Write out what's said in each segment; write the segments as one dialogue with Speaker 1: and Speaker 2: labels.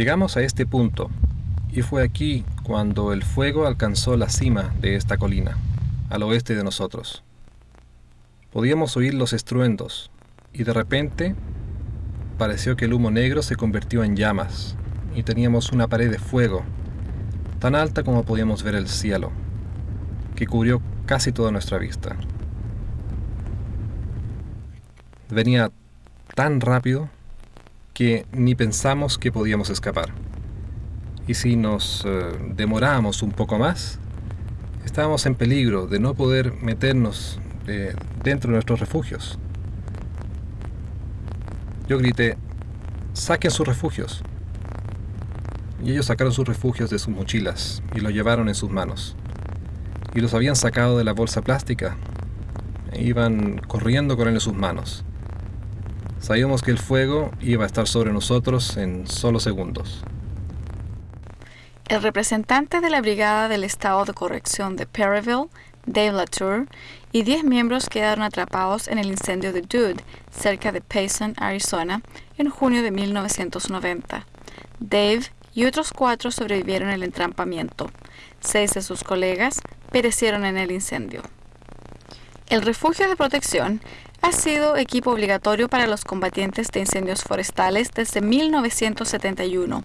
Speaker 1: Llegamos a este punto, y fue aquí cuando el fuego alcanzó la cima de esta colina, al oeste de nosotros. Podíamos oír los estruendos, y de repente pareció que el humo negro se convirtió en llamas, y teníamos una pared de fuego, tan alta como podíamos ver el cielo, que cubrió casi toda nuestra vista. Venía tan rápido que ni pensamos que podíamos escapar. Y si nos eh, demorábamos un poco más, estábamos en peligro de no poder meternos eh, dentro de nuestros refugios. Yo grité, saquen sus refugios. Y ellos sacaron sus refugios de sus mochilas y lo llevaron en sus manos. Y los habían sacado de la bolsa plástica. E iban corriendo con él en sus manos. Sabíamos que el fuego iba a estar sobre nosotros en solo segundos.
Speaker 2: El representante de la Brigada del Estado de Corrección de Perryville, Dave Latour, y 10 miembros quedaron atrapados en el incendio de Dude, cerca de Payson, Arizona, en junio de 1990. Dave y otros cuatro sobrevivieron al entrampamiento. Seis de sus colegas perecieron en el incendio. El refugio de protección ha sido equipo obligatorio para los combatientes de incendios forestales desde 1971.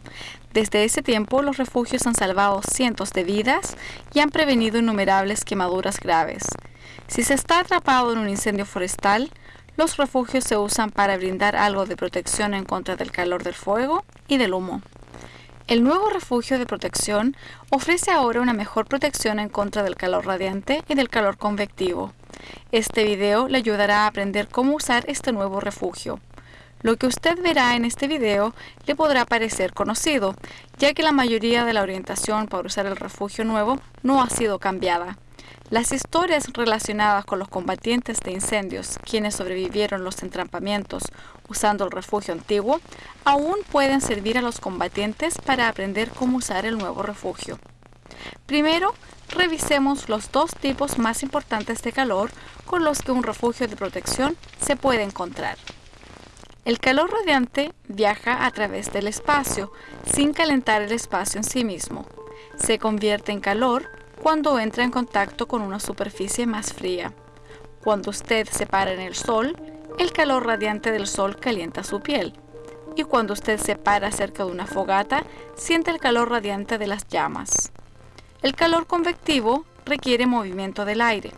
Speaker 2: Desde ese tiempo, los refugios han salvado cientos de vidas y han prevenido innumerables quemaduras graves. Si se está atrapado en un incendio forestal, los refugios se usan para brindar algo de protección en contra del calor del fuego y del humo. El nuevo refugio de protección ofrece ahora una mejor protección en contra del calor radiante y del calor convectivo. Este video le ayudará a aprender cómo usar este nuevo refugio. Lo que usted verá en este video le podrá parecer conocido, ya que la mayoría de la orientación para usar el refugio nuevo no ha sido cambiada. Las historias relacionadas con los combatientes de incendios, quienes sobrevivieron los entrampamientos usando el refugio antiguo, aún pueden servir a los combatientes para aprender cómo usar el nuevo refugio. Primero, revisemos los dos tipos más importantes de calor con los que un refugio de protección se puede encontrar. El calor radiante viaja a través del espacio, sin calentar el espacio en sí mismo. Se convierte en calor cuando entra en contacto con una superficie más fría. Cuando usted se para en el sol, el calor radiante del sol calienta su piel. Y cuando usted se para cerca de una fogata, siente el calor radiante de las llamas. El calor convectivo requiere movimiento del aire.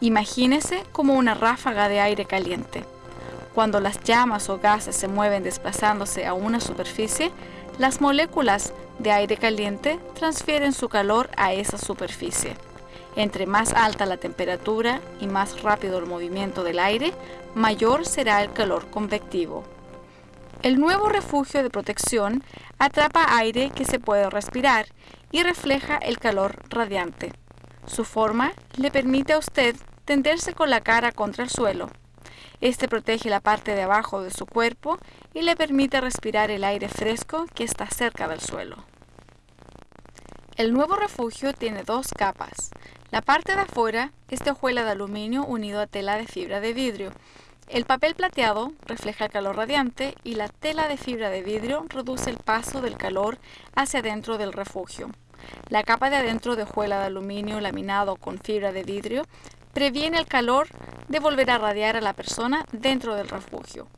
Speaker 2: Imagínese como una ráfaga de aire caliente. Cuando las llamas o gases se mueven desplazándose a una superficie, las moléculas de aire caliente transfieren su calor a esa superficie. Entre más alta la temperatura y más rápido el movimiento del aire, mayor será el calor convectivo. El nuevo refugio de protección atrapa aire que se puede respirar y refleja el calor radiante. Su forma le permite a usted tenderse con la cara contra el suelo. Este protege la parte de abajo de su cuerpo y le permite respirar el aire fresco que está cerca del suelo. El nuevo refugio tiene dos capas. La parte de afuera es de hojuela de aluminio unido a tela de fibra de vidrio. El papel plateado refleja el calor radiante y la tela de fibra de vidrio reduce el paso del calor hacia adentro del refugio. La capa de adentro de hojuela de aluminio laminado con fibra de vidrio previene el calor de volver a radiar a la persona dentro del refugio.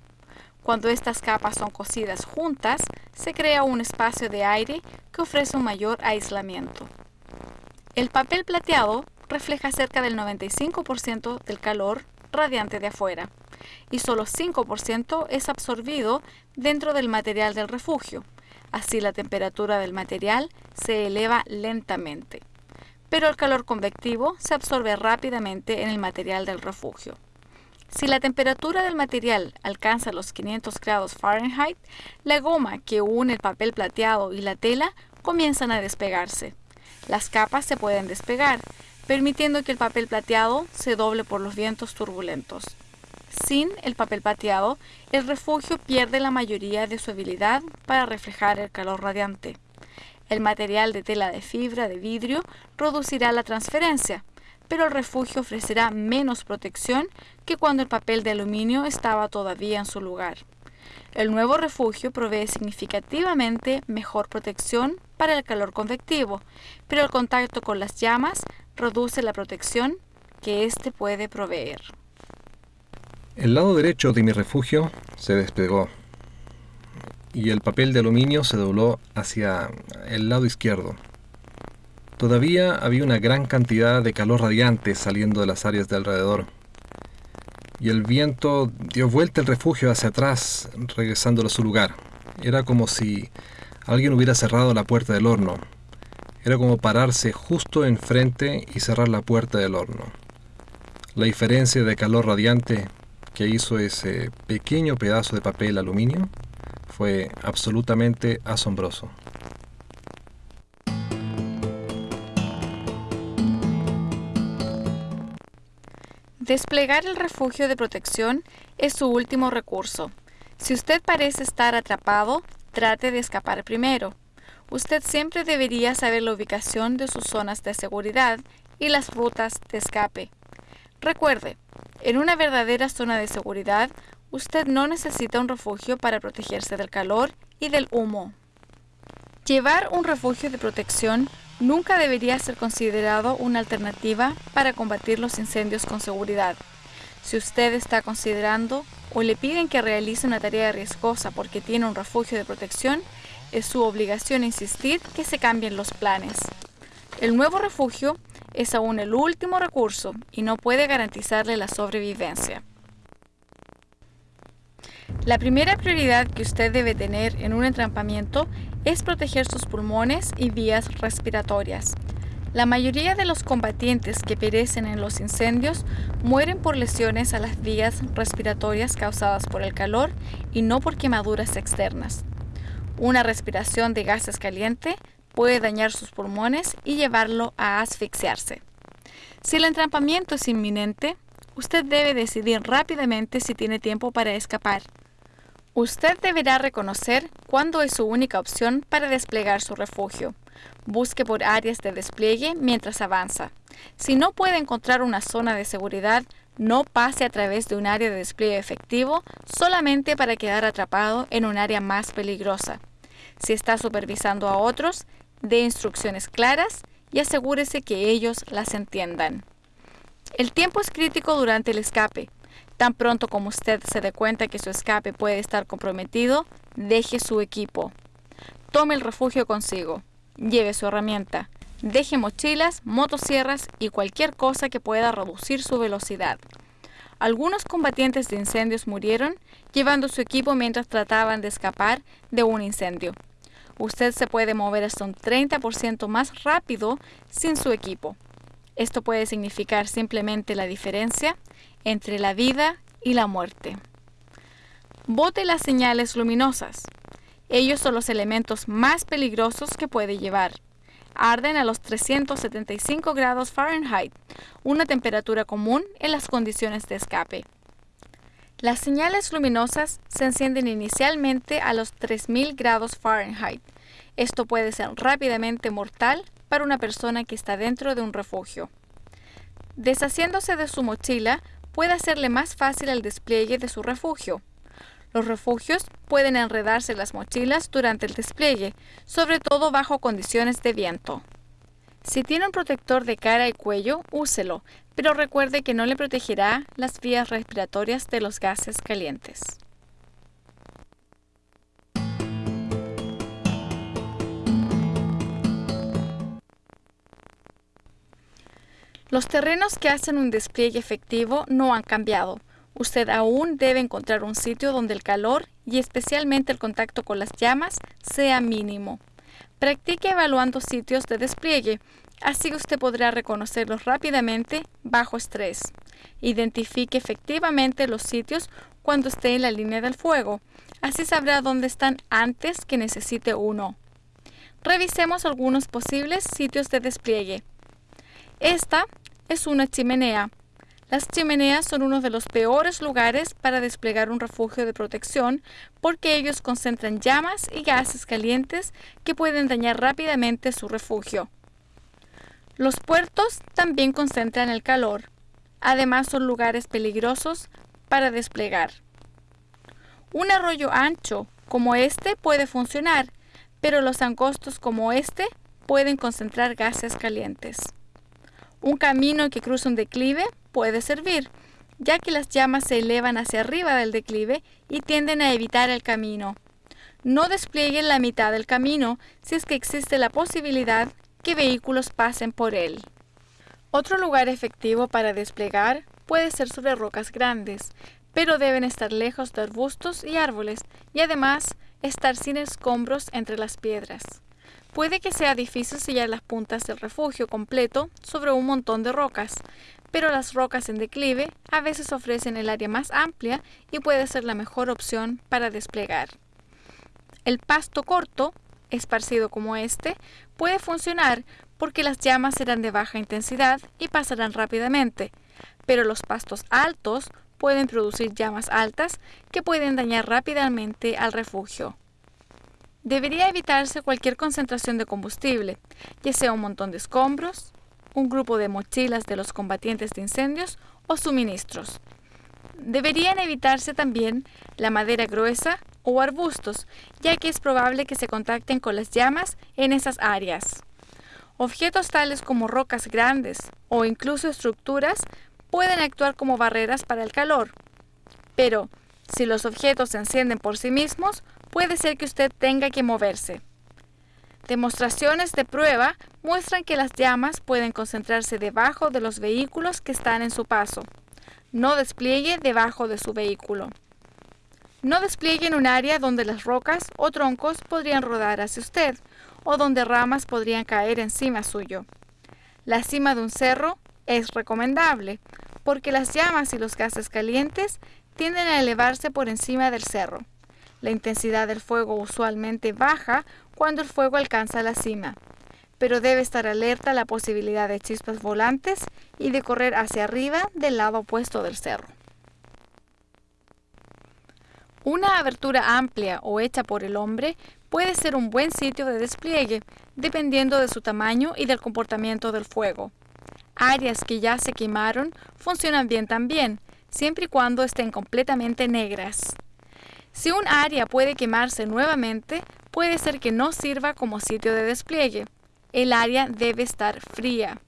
Speaker 2: Cuando estas capas son cosidas juntas, se crea un espacio de aire que ofrece un mayor aislamiento. El papel plateado refleja cerca del 95% del calor radiante de afuera y solo 5% es absorbido dentro del material del refugio. Así la temperatura del material se eleva lentamente, pero el calor convectivo se absorbe rápidamente en el material del refugio. Si la temperatura del material alcanza los 500 grados Fahrenheit, la goma que une el papel plateado y la tela comienzan a despegarse. Las capas se pueden despegar, permitiendo que el papel plateado se doble por los vientos turbulentos. Sin el papel plateado, el refugio pierde la mayoría de su habilidad para reflejar el calor radiante. El material de tela de fibra de vidrio reducirá la transferencia, pero el refugio ofrecerá menos protección que cuando el papel de aluminio estaba todavía en su lugar. El nuevo refugio provee significativamente mejor protección para el calor convectivo, pero el contacto con las llamas reduce la protección que éste puede proveer.
Speaker 1: El lado derecho de mi refugio se despegó y el papel de aluminio se dobló hacia el lado izquierdo. Todavía había una gran cantidad de calor radiante saliendo de las áreas de alrededor. Y el viento dio vuelta el refugio hacia atrás, regresándolo a su lugar. Era como si alguien hubiera cerrado la puerta del horno. Era como pararse justo enfrente y cerrar la puerta del horno. La diferencia de calor radiante que hizo ese pequeño pedazo de papel aluminio fue absolutamente asombroso.
Speaker 2: Desplegar el refugio de protección es su último recurso. Si usted parece estar atrapado, trate de escapar primero. Usted siempre debería saber la ubicación de sus zonas de seguridad y las rutas de escape. Recuerde, en una verdadera zona de seguridad, usted no necesita un refugio para protegerse del calor y del humo. Llevar un refugio de protección nunca debería ser considerado una alternativa para combatir los incendios con seguridad. Si usted está considerando o le piden que realice una tarea riesgosa porque tiene un refugio de protección, es su obligación insistir que se cambien los planes. El nuevo refugio es aún el último recurso y no puede garantizarle la sobrevivencia. La primera prioridad que usted debe tener en un entrampamiento es proteger sus pulmones y vías respiratorias. La mayoría de los combatientes que perecen en los incendios mueren por lesiones a las vías respiratorias causadas por el calor y no por quemaduras externas. Una respiración de gases caliente puede dañar sus pulmones y llevarlo a asfixiarse. Si el entrampamiento es inminente, usted debe decidir rápidamente si tiene tiempo para escapar. Usted deberá reconocer cuándo es su única opción para desplegar su refugio. Busque por áreas de despliegue mientras avanza. Si no puede encontrar una zona de seguridad, no pase a través de un área de despliegue efectivo solamente para quedar atrapado en un área más peligrosa. Si está supervisando a otros, dé instrucciones claras y asegúrese que ellos las entiendan. El tiempo es crítico durante el escape. Tan pronto como usted se dé cuenta que su escape puede estar comprometido, deje su equipo. Tome el refugio consigo. Lleve su herramienta. Deje mochilas, motosierras y cualquier cosa que pueda reducir su velocidad. Algunos combatientes de incendios murieron llevando su equipo mientras trataban de escapar de un incendio. Usted se puede mover hasta un 30% más rápido sin su equipo. Esto puede significar simplemente la diferencia entre la vida y la muerte. Bote las señales luminosas. Ellos son los elementos más peligrosos que puede llevar. Arden a los 375 grados Fahrenheit, una temperatura común en las condiciones de escape. Las señales luminosas se encienden inicialmente a los 3000 grados Fahrenheit. Esto puede ser rápidamente mortal para una persona que está dentro de un refugio. Deshaciéndose de su mochila, puede hacerle más fácil el despliegue de su refugio. Los refugios pueden enredarse en las mochilas durante el despliegue, sobre todo bajo condiciones de viento. Si tiene un protector de cara y cuello, úselo, pero recuerde que no le protegerá las vías respiratorias de los gases calientes. Los terrenos que hacen un despliegue efectivo no han cambiado. Usted aún debe encontrar un sitio donde el calor y especialmente el contacto con las llamas sea mínimo. Practique evaluando sitios de despliegue, así usted podrá reconocerlos rápidamente bajo estrés. Identifique efectivamente los sitios cuando esté en la línea del fuego, así sabrá dónde están antes que necesite uno. Revisemos algunos posibles sitios de despliegue. Esta es una chimenea. Las chimeneas son uno de los peores lugares para desplegar un refugio de protección porque ellos concentran llamas y gases calientes que pueden dañar rápidamente su refugio. Los puertos también concentran el calor. Además son lugares peligrosos para desplegar. Un arroyo ancho como este puede funcionar, pero los angostos como este pueden concentrar gases calientes. Un camino que cruza un declive puede servir, ya que las llamas se elevan hacia arriba del declive y tienden a evitar el camino. No desplieguen la mitad del camino si es que existe la posibilidad que vehículos pasen por él. Otro lugar efectivo para desplegar puede ser sobre rocas grandes, pero deben estar lejos de arbustos y árboles y además estar sin escombros entre las piedras. Puede que sea difícil sellar las puntas del refugio completo sobre un montón de rocas, pero las rocas en declive a veces ofrecen el área más amplia y puede ser la mejor opción para desplegar. El pasto corto, esparcido como este, puede funcionar porque las llamas serán de baja intensidad y pasarán rápidamente, pero los pastos altos pueden producir llamas altas que pueden dañar rápidamente al refugio. Debería evitarse cualquier concentración de combustible, ya sea un montón de escombros, un grupo de mochilas de los combatientes de incendios o suministros. Deberían evitarse también la madera gruesa o arbustos, ya que es probable que se contacten con las llamas en esas áreas. Objetos tales como rocas grandes o incluso estructuras pueden actuar como barreras para el calor. Pero, si los objetos se encienden por sí mismos, puede ser que usted tenga que moverse. Demostraciones de prueba muestran que las llamas pueden concentrarse debajo de los vehículos que están en su paso. No despliegue debajo de su vehículo. No despliegue en un área donde las rocas o troncos podrían rodar hacia usted o donde ramas podrían caer encima suyo. La cima de un cerro es recomendable, porque las llamas y los gases calientes tienden a elevarse por encima del cerro. La intensidad del fuego usualmente baja cuando el fuego alcanza la cima, pero debe estar alerta a la posibilidad de chispas volantes y de correr hacia arriba del lado opuesto del cerro. Una abertura amplia o hecha por el hombre puede ser un buen sitio de despliegue, dependiendo de su tamaño y del comportamiento del fuego. Áreas que ya se quemaron funcionan bien también, siempre y cuando estén completamente negras. Si un área puede quemarse nuevamente, puede ser que no sirva como sitio de despliegue. El área debe estar fría.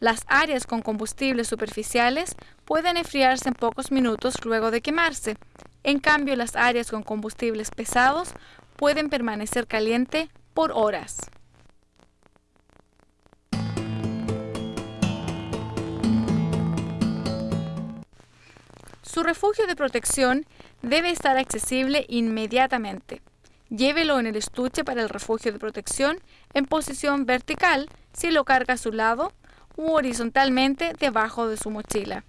Speaker 2: Las áreas con combustibles superficiales pueden enfriarse en pocos minutos luego de quemarse. En cambio, las áreas con combustibles pesados pueden permanecer caliente por horas. Su refugio de protección debe estar accesible inmediatamente. Llévelo en el estuche para el refugio de protección en posición vertical si lo carga a su lado u horizontalmente debajo de su mochila.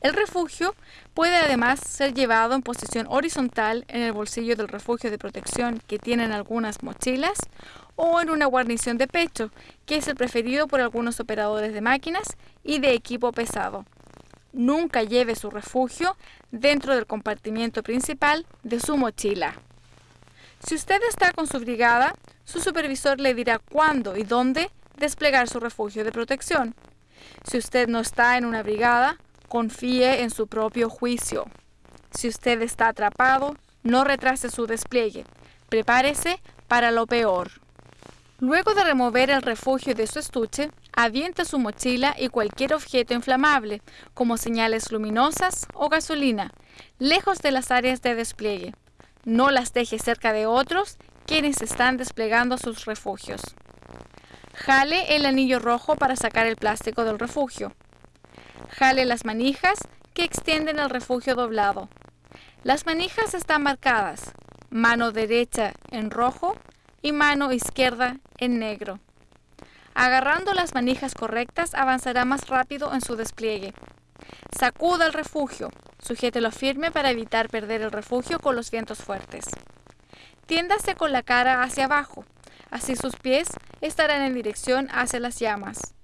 Speaker 2: El refugio puede además ser llevado en posición horizontal en el bolsillo del refugio de protección que tienen algunas mochilas o en una guarnición de pecho, que es el preferido por algunos operadores de máquinas y de equipo pesado. Nunca lleve su refugio dentro del compartimiento principal de su mochila. Si usted está con su brigada, su supervisor le dirá cuándo y dónde desplegar su refugio de protección. Si usted no está en una brigada, confíe en su propio juicio. Si usted está atrapado, no retrase su despliegue. Prepárese para lo peor. Luego de remover el refugio de su estuche, aviente su mochila y cualquier objeto inflamable, como señales luminosas o gasolina, lejos de las áreas de despliegue. No las deje cerca de otros quienes están desplegando sus refugios. Jale el anillo rojo para sacar el plástico del refugio. Jale las manijas que extienden el refugio doblado. Las manijas están marcadas, mano derecha en rojo y mano izquierda en negro. Agarrando las manijas correctas avanzará más rápido en su despliegue. Sacuda el refugio, sujételo firme para evitar perder el refugio con los vientos fuertes. Tiéndase con la cara hacia abajo, así sus pies estarán en dirección hacia las llamas.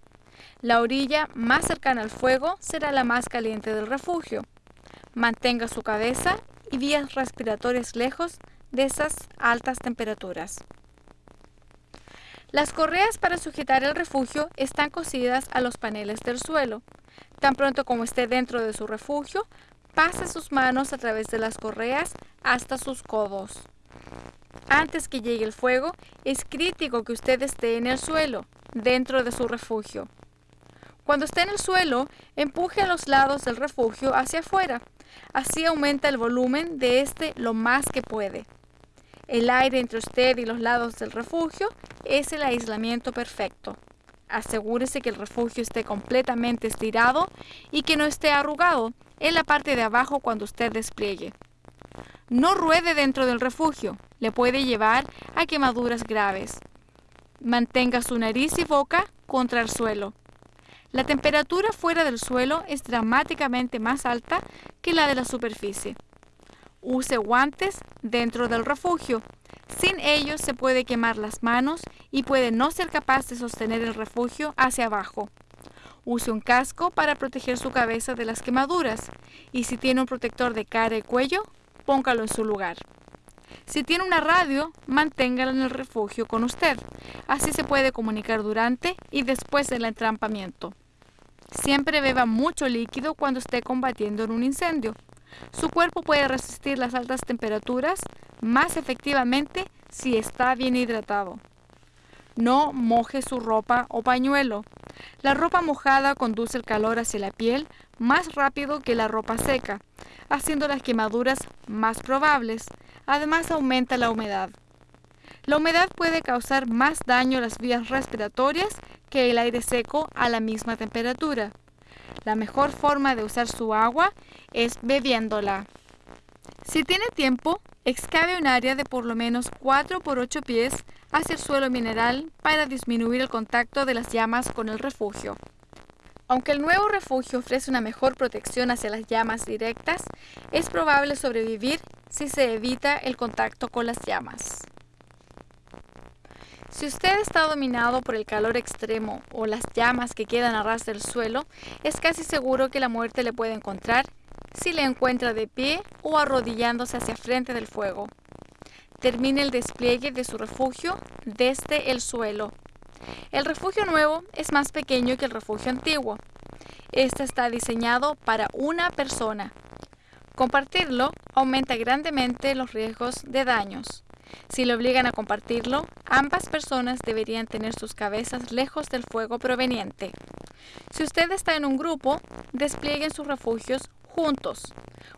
Speaker 2: La orilla más cercana al fuego será la más caliente del refugio. Mantenga su cabeza y vías respiratorias lejos de esas altas temperaturas. Las correas para sujetar el refugio están cosidas a los paneles del suelo. Tan pronto como esté dentro de su refugio, pase sus manos a través de las correas hasta sus codos. Antes que llegue el fuego, es crítico que usted esté en el suelo, dentro de su refugio. Cuando esté en el suelo, empuje a los lados del refugio hacia afuera. Así aumenta el volumen de este lo más que puede. El aire entre usted y los lados del refugio es el aislamiento perfecto. Asegúrese que el refugio esté completamente estirado y que no esté arrugado en la parte de abajo cuando usted despliegue. No ruede dentro del refugio, le puede llevar a quemaduras graves. Mantenga su nariz y boca contra el suelo. La temperatura fuera del suelo es dramáticamente más alta que la de la superficie. Use guantes dentro del refugio. Sin ellos se puede quemar las manos y puede no ser capaz de sostener el refugio hacia abajo. Use un casco para proteger su cabeza de las quemaduras y si tiene un protector de cara y cuello, póngalo en su lugar. Si tiene una radio, manténgala en el refugio con usted. Así se puede comunicar durante y después del entrampamiento. Siempre beba mucho líquido cuando esté combatiendo en un incendio. Su cuerpo puede resistir las altas temperaturas más efectivamente si está bien hidratado. No moje su ropa o pañuelo. La ropa mojada conduce el calor hacia la piel más rápido que la ropa seca, haciendo las quemaduras más probables. Además aumenta la humedad. La humedad puede causar más daño a las vías respiratorias que el aire seco a la misma temperatura. La mejor forma de usar su agua es bebiéndola. Si tiene tiempo, excave un área de por lo menos 4 por 8 pies hacia el suelo mineral para disminuir el contacto de las llamas con el refugio. Aunque el nuevo refugio ofrece una mejor protección hacia las llamas directas, es probable sobrevivir si se evita el contacto con las llamas. Si usted está dominado por el calor extremo o las llamas que quedan a ras del suelo, es casi seguro que la muerte le puede encontrar si le encuentra de pie o arrodillándose hacia frente del fuego. Termine el despliegue de su refugio desde el suelo. El refugio nuevo es más pequeño que el refugio antiguo. Este está diseñado para una persona. Compartirlo aumenta grandemente los riesgos de daños. Si le obligan a compartirlo, ambas personas deberían tener sus cabezas lejos del fuego proveniente. Si usted está en un grupo, desplieguen sus refugios juntos.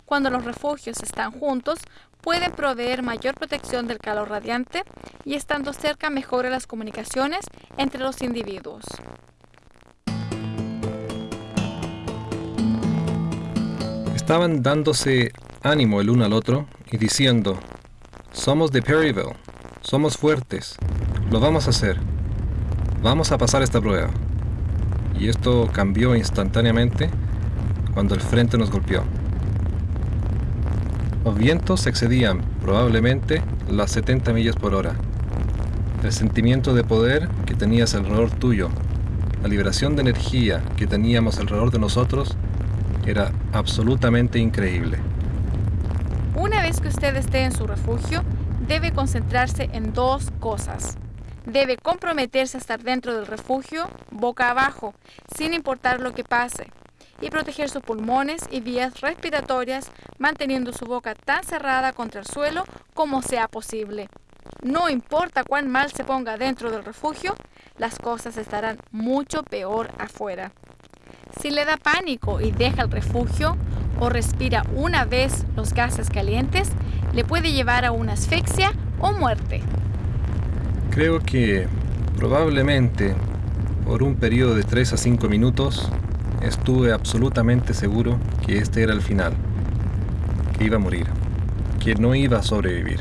Speaker 2: Cuando los refugios están juntos, pueden proveer mayor protección del calor radiante y estando cerca mejora las comunicaciones entre los individuos.
Speaker 1: Estaban dándose ánimo el uno al otro y diciendo, somos de Perryville, somos fuertes, lo vamos a hacer, vamos a pasar esta prueba. Y esto cambió instantáneamente cuando el frente nos golpeó. Los vientos excedían probablemente las 70 millas por hora. El sentimiento de poder que tenías alrededor tuyo, la liberación de energía que teníamos alrededor de nosotros, era absolutamente increíble.
Speaker 2: Vez que usted esté en su refugio, debe concentrarse en dos cosas. Debe comprometerse a estar dentro del refugio, boca abajo, sin importar lo que pase y proteger sus pulmones y vías respiratorias manteniendo su boca tan cerrada contra el suelo como sea posible. No importa cuán mal se ponga dentro del refugio, las cosas estarán mucho peor afuera. Si le da pánico y deja el refugio o respira una vez los gases calientes, le puede llevar a una asfixia o muerte.
Speaker 1: Creo que probablemente por un periodo de 3 a 5 minutos estuve absolutamente seguro que este era el final, que iba a morir, que no iba a sobrevivir.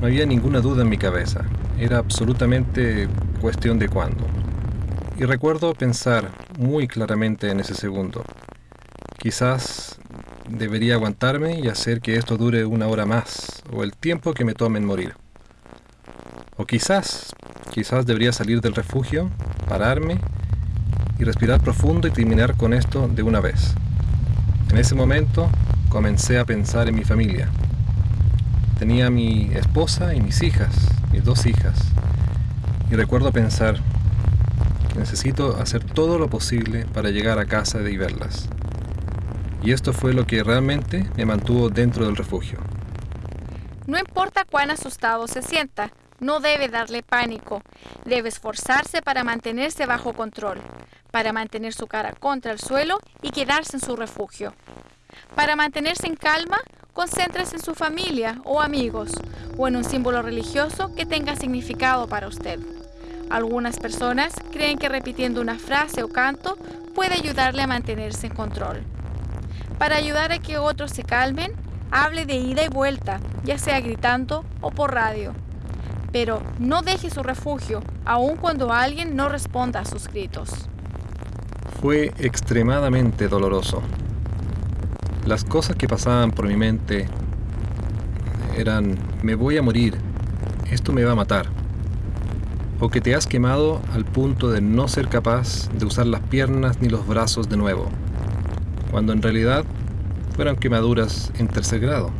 Speaker 1: No había ninguna duda en mi cabeza, era absolutamente cuestión de cuándo. Y recuerdo pensar muy claramente en ese segundo. Quizás debería aguantarme y hacer que esto dure una hora más, o el tiempo que me tome en morir. O quizás, quizás debería salir del refugio, pararme y respirar profundo y terminar con esto de una vez. En ese momento comencé a pensar en mi familia. Tenía mi esposa y mis hijas, mis dos hijas. Y recuerdo pensar que necesito hacer todo lo posible para llegar a casa y verlas. Y esto fue lo que realmente me mantuvo dentro del refugio.
Speaker 2: No importa cuán asustado se sienta, no debe darle pánico. Debe esforzarse para mantenerse bajo control, para mantener su cara contra el suelo y quedarse en su refugio. Para mantenerse en calma, concéntrese en su familia o amigos o en un símbolo religioso que tenga significado para usted. Algunas personas creen que repitiendo una frase o canto puede ayudarle a mantenerse en control. Para ayudar a que otros se calmen, hable de ida y vuelta, ya sea gritando o por radio. Pero no deje su refugio, aun cuando alguien no responda a sus gritos.
Speaker 1: Fue extremadamente doloroso. Las cosas que pasaban por mi mente eran, me voy a morir, esto me va a matar. O que te has quemado al punto de no ser capaz de usar las piernas ni los brazos de nuevo, cuando en realidad fueron quemaduras en tercer grado.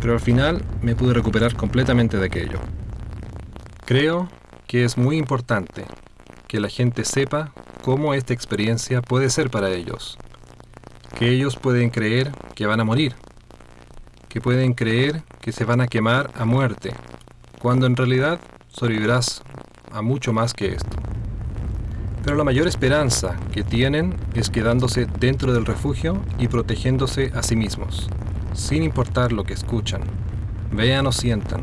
Speaker 1: Pero al final me pude recuperar completamente de aquello. Creo que es muy importante que la gente sepa cómo esta experiencia puede ser para ellos que ellos pueden creer que van a morir, que pueden creer que se van a quemar a muerte, cuando en realidad sobrevivirás a mucho más que esto. Pero la mayor esperanza que tienen es quedándose dentro del refugio y protegiéndose a sí mismos, sin importar lo que escuchan, vean o sientan.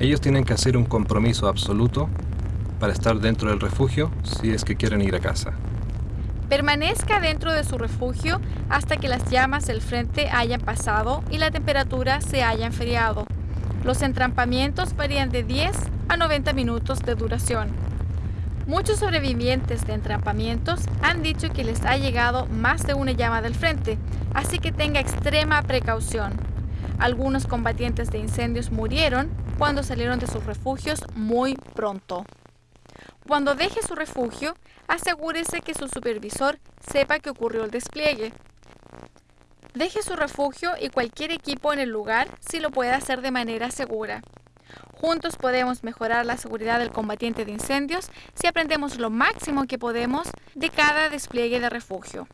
Speaker 1: Ellos tienen que hacer un compromiso absoluto para estar dentro del refugio si es que quieren ir a casa.
Speaker 2: Permanezca dentro de su refugio hasta que las llamas del frente hayan pasado y la temperatura se haya enfriado. Los entrampamientos varían de 10 a 90 minutos de duración. Muchos sobrevivientes de entrampamientos han dicho que les ha llegado más de una llama del frente, así que tenga extrema precaución. Algunos combatientes de incendios murieron cuando salieron de sus refugios muy pronto. Cuando deje su refugio, asegúrese que su supervisor sepa que ocurrió el despliegue. Deje su refugio y cualquier equipo en el lugar si lo puede hacer de manera segura. Juntos podemos mejorar la seguridad del combatiente de incendios si aprendemos lo máximo que podemos de cada despliegue de refugio.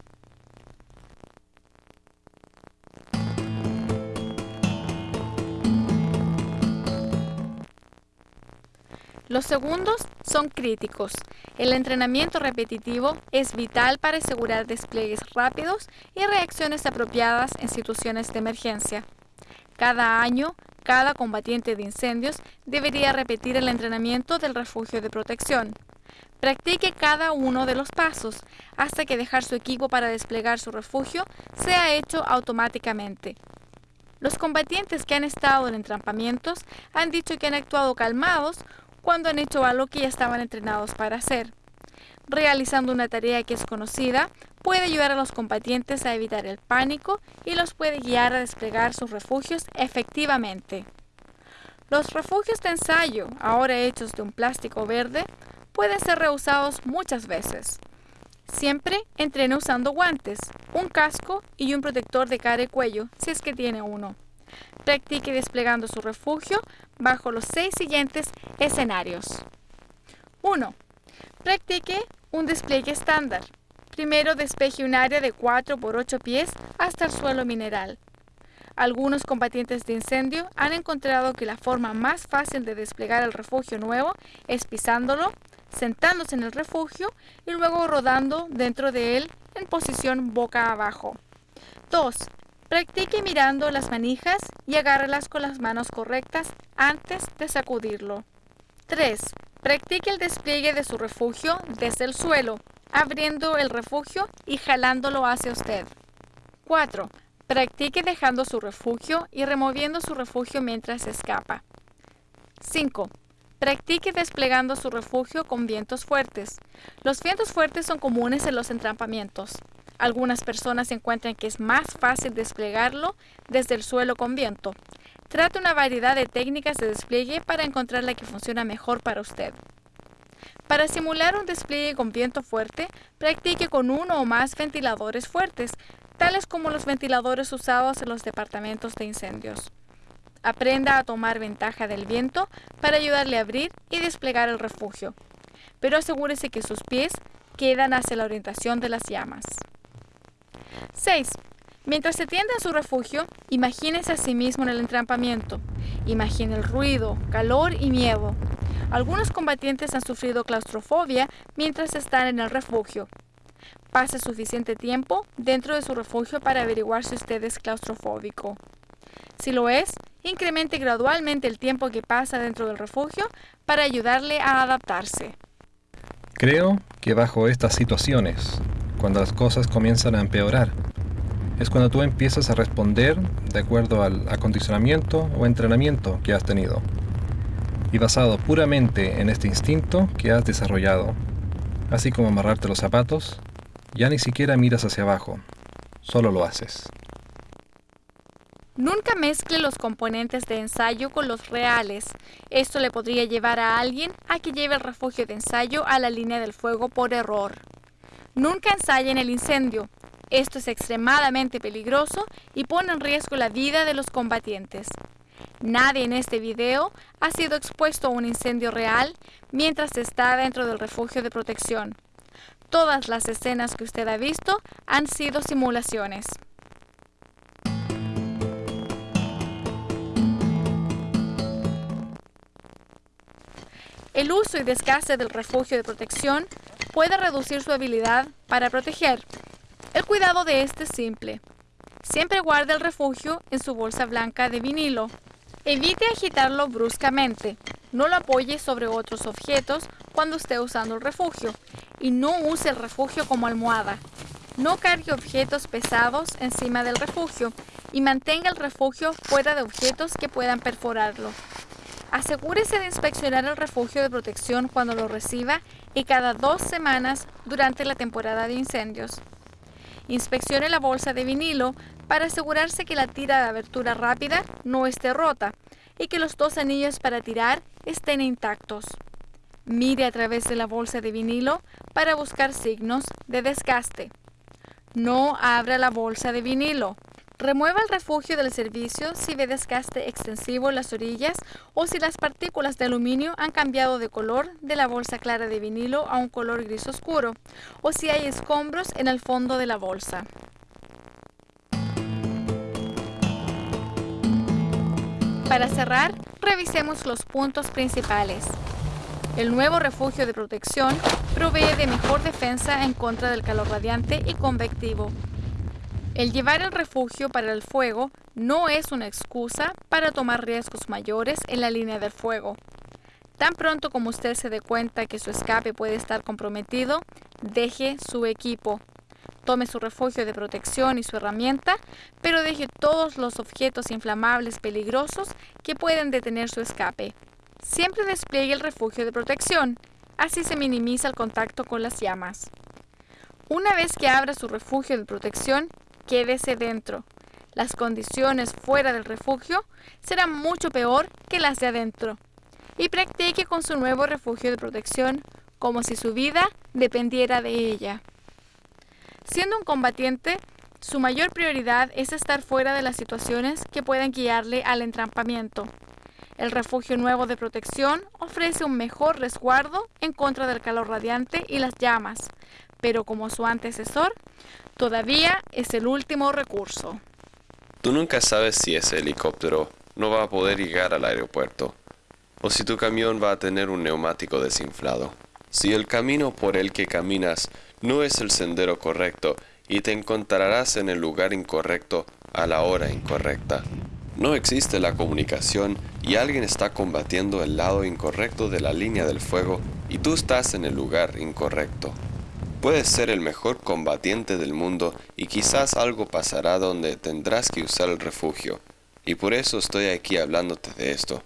Speaker 2: Los segundos son críticos. El entrenamiento repetitivo es vital para asegurar despliegues rápidos y reacciones apropiadas en situaciones de emergencia. Cada año, cada combatiente de incendios debería repetir el entrenamiento del refugio de protección. Practique cada uno de los pasos hasta que dejar su equipo para desplegar su refugio sea hecho automáticamente. Los combatientes que han estado en entrampamientos han dicho que han actuado calmados cuando han hecho algo que ya estaban entrenados para hacer. Realizando una tarea que es conocida puede ayudar a los combatientes a evitar el pánico y los puede guiar a desplegar sus refugios efectivamente. Los refugios de ensayo, ahora hechos de un plástico verde, pueden ser reusados muchas veces. Siempre entrene usando guantes, un casco y un protector de cara y cuello, si es que tiene uno. Practique desplegando su refugio bajo los seis siguientes escenarios. 1. Practique un despliegue estándar. Primero despeje un área de 4 por 8 pies hasta el suelo mineral. Algunos combatientes de incendio han encontrado que la forma más fácil de desplegar el refugio nuevo es pisándolo, sentándose en el refugio y luego rodando dentro de él en posición boca abajo. 2. Practique mirando las manijas y agárrelas con las manos correctas antes de sacudirlo. 3. Practique el despliegue de su refugio desde el suelo, abriendo el refugio y jalándolo hacia usted. 4. Practique dejando su refugio y removiendo su refugio mientras escapa. 5. Practique desplegando su refugio con vientos fuertes. Los vientos fuertes son comunes en los entrampamientos. Algunas personas encuentran que es más fácil desplegarlo desde el suelo con viento. Trate una variedad de técnicas de despliegue para encontrar la que funciona mejor para usted. Para simular un despliegue con viento fuerte, practique con uno o más ventiladores fuertes, tales como los ventiladores usados en los departamentos de incendios. Aprenda a tomar ventaja del viento para ayudarle a abrir y desplegar el refugio, pero asegúrese que sus pies quedan hacia la orientación de las llamas. 6. Mientras se tiende a su refugio, imagínese a sí mismo en el entrampamiento. Imagine el ruido, calor y miedo. Algunos combatientes han sufrido claustrofobia mientras están en el refugio. Pase suficiente tiempo dentro de su refugio para averiguar si usted es claustrofóbico. Si lo es, incremente gradualmente el tiempo que pasa dentro del refugio para ayudarle a adaptarse.
Speaker 1: Creo que bajo estas situaciones, cuando las cosas comienzan a empeorar, es cuando tú empiezas a responder de acuerdo al acondicionamiento o entrenamiento que has tenido, y basado puramente en este instinto que has desarrollado, así como amarrarte los zapatos, ya ni siquiera miras hacia abajo, solo lo haces.
Speaker 2: Nunca mezcle los componentes de ensayo con los reales. Esto le podría llevar a alguien a que lleve el refugio de ensayo a la línea del fuego por error. Nunca ensayen el incendio. Esto es extremadamente peligroso y pone en riesgo la vida de los combatientes. Nadie en este video ha sido expuesto a un incendio real mientras está dentro del refugio de protección. Todas las escenas que usted ha visto han sido simulaciones. El uso y desgaste del refugio de protección puede reducir su habilidad para proteger. El cuidado de este es simple. Siempre guarde el refugio en su bolsa blanca de vinilo. Evite agitarlo bruscamente. No lo apoye sobre otros objetos cuando esté usando el refugio. Y no use el refugio como almohada. No cargue objetos pesados encima del refugio y mantenga el refugio fuera de objetos que puedan perforarlo. Asegúrese de inspeccionar el refugio de protección cuando lo reciba y cada dos semanas durante la temporada de incendios. Inspeccione la bolsa de vinilo para asegurarse que la tira de abertura rápida no esté rota y que los dos anillos para tirar estén intactos. Mire a través de la bolsa de vinilo para buscar signos de desgaste. No abra la bolsa de vinilo. Remueva el refugio del servicio si ve desgaste extensivo en las orillas o si las partículas de aluminio han cambiado de color de la bolsa clara de vinilo a un color gris oscuro o si hay escombros en el fondo de la bolsa. Para cerrar, revisemos los puntos principales. El nuevo refugio de protección provee de mejor defensa en contra del calor radiante y convectivo el llevar el refugio para el fuego no es una excusa para tomar riesgos mayores en la línea del fuego. Tan pronto como usted se dé cuenta que su escape puede estar comprometido, deje su equipo. Tome su refugio de protección y su herramienta, pero deje todos los objetos inflamables peligrosos que pueden detener su escape. Siempre despliegue el refugio de protección, así se minimiza el contacto con las llamas. Una vez que abra su refugio de protección, quédese dentro. Las condiciones fuera del refugio serán mucho peor que las de adentro. Y practique con su nuevo refugio de protección como si su vida dependiera de ella. Siendo un combatiente, su mayor prioridad es estar fuera de las situaciones que puedan guiarle al entrampamiento. El refugio nuevo de protección ofrece un mejor resguardo en contra del calor radiante y las llamas, pero como su antecesor, todavía es el último recurso.
Speaker 3: Tú nunca sabes si ese helicóptero no va a poder llegar al aeropuerto, o si tu camión va a tener un neumático desinflado. Si el camino por el que caminas no es el sendero correcto y te encontrarás en el lugar incorrecto a la hora incorrecta. No existe la comunicación y alguien está combatiendo el lado incorrecto de la línea del fuego y tú estás en el lugar incorrecto. Puedes ser el mejor combatiente del mundo y quizás algo pasará donde tendrás que usar el refugio. Y por eso estoy aquí hablándote de esto.